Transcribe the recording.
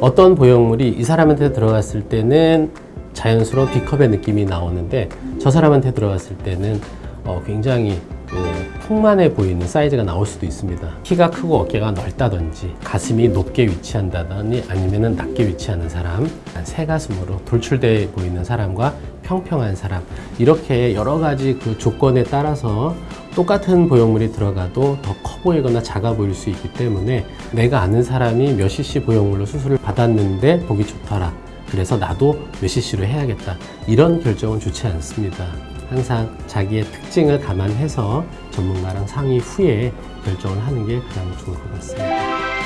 어떤 보형물이 이 사람한테 들어갔을 때는 자연스러운 B컵의 느낌이 나오는데 저 사람한테 들어갔을 때는 어, 굉장히 그 풍만해 보이는 사이즈가 나올 수도 있습니다. 키가 크고 어깨가 넓다든지 가슴이 높게 위치한다더니 아니면 낮게 위치하는 사람 새 가슴으로 돌출돼 보이는 사람과 평평한 사람 이렇게 여러 가지 그 조건에 따라서 똑같은 보형물이 들어가도 더 커 보이거나 작아 보일 수 있기 때문에 내가 아는 사람이 몇 cc 보형물로 수술을 받았는데 보기 좋더라. 그래서 나도 몇 cc로 해야겠다. 이런 결정은 좋지 않습니다. 항상 자기의 특징을 감안해서 전문가랑 상의 후에 결정을 하는 게 가장 좋을 것 같습니다